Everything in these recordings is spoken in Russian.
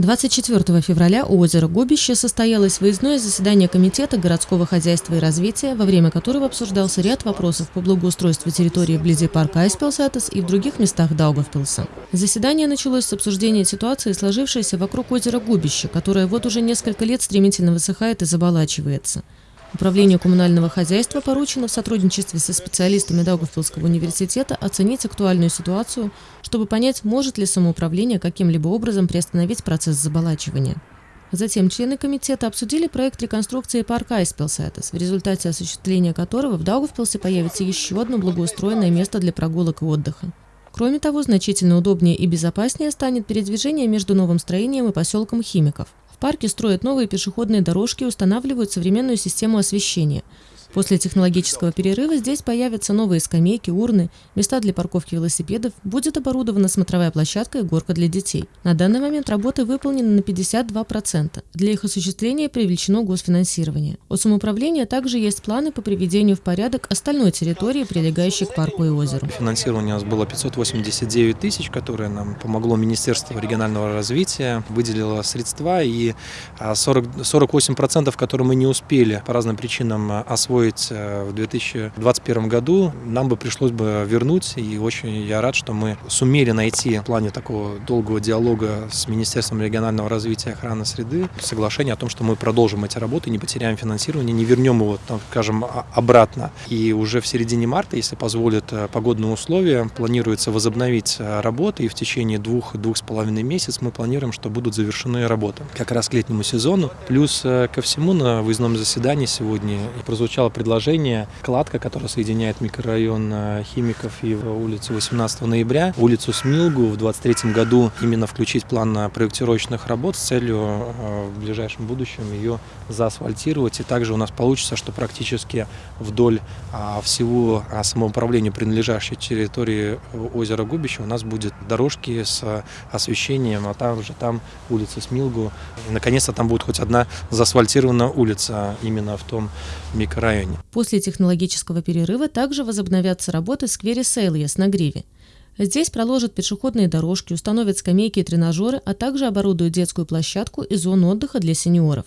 24 февраля у озера Губище состоялось выездное заседание Комитета городского хозяйства и развития, во время которого обсуждался ряд вопросов по благоустройству территории вблизи парка Айспилсатес и в других местах Даугавпилса. Заседание началось с обсуждения ситуации, сложившейся вокруг озера Губище, которое вот уже несколько лет стремительно высыхает и заболачивается. Управлению коммунального хозяйства поручено в сотрудничестве со специалистами Даугавпилского университета оценить актуальную ситуацию, чтобы понять, может ли самоуправление каким-либо образом приостановить процесс заболачивания. Затем члены комитета обсудили проект реконструкции парка Айспилсайтес, в результате осуществления которого в Даугавпилсе появится еще одно благоустроенное место для прогулок и отдыха. Кроме того, значительно удобнее и безопаснее станет передвижение между новым строением и поселком Химиков парке строят новые пешеходные дорожки устанавливают современную систему освещения – После технологического перерыва здесь появятся новые скамейки, урны, места для парковки велосипедов, будет оборудована смотровая площадка и горка для детей. На данный момент работы выполнены на 52%. Для их осуществления привлечено госфинансирование. У самоуправления также есть планы по приведению в порядок остальной территории, прилегающей к парку и озеру. Финансирование у нас было 589 тысяч, которое нам помогло Министерство регионального развития, выделило средства и 40, а, 48%, которые мы не успели по разным причинам освоить, освоить э, в 2021 году, нам бы пришлось бы вернуть. И очень я рад, что мы сумели найти в плане такого долгого диалога с Министерством регионального развития и охраны среды соглашение о том, что мы продолжим эти работы, не потеряем финансирование, не вернем его, там, скажем, обратно. И уже в середине марта, если позволят э, погодные условия, планируется возобновить э, работы. И в течение двух-двух с половиной месяцев мы планируем, что будут завершены работы как раз к летнему сезону. Плюс ко всему на выездном заседании сегодня прозвучало предложение кладка, которая соединяет микрорайон э, Химиков и улицу 18 ноября, улицу Смилгу в 2023 году именно включить план проектировочных работ с целью э, в ближайшем будущем ее заасфальтировать. И также у нас получится, что практически вдоль а, всего а, самоуправления, принадлежащей территории озера Губище, у нас будет дорожки с освещением, а также там улица Смилгу. Наконец-то там будет хоть одна заасфальтированная улица именно в том микрорайоне районе. После технологического перерыва также возобновятся работы в сквере Сейльес на Гриве. Здесь проложат пешеходные дорожки, установят скамейки и тренажеры, а также оборудуют детскую площадку и зону отдыха для сеньоров.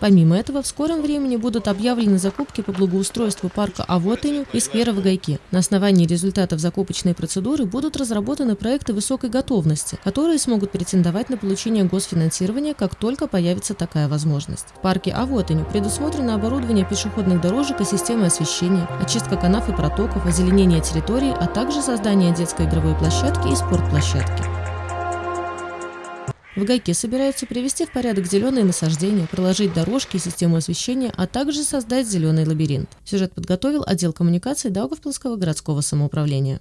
Помимо этого, в скором времени будут объявлены закупки по благоустройству парка Авотыню и сквера в Гайке. На основании результатов закупочной процедуры будут разработаны проекты высокой готовности, которые смогут претендовать на получение госфинансирования, как только появится такая возможность. В парке Авотыню предусмотрено оборудование пешеходных дорожек и системы освещения, очистка канав и протоков, озеленение территории, а также создание детской игровой площадки и спортплощадки. В Гайке собираются привести в порядок зеленые насаждения, проложить дорожки и систему освещения, а также создать зеленый лабиринт. Сюжет подготовил отдел коммуникации Даугавпилского городского самоуправления.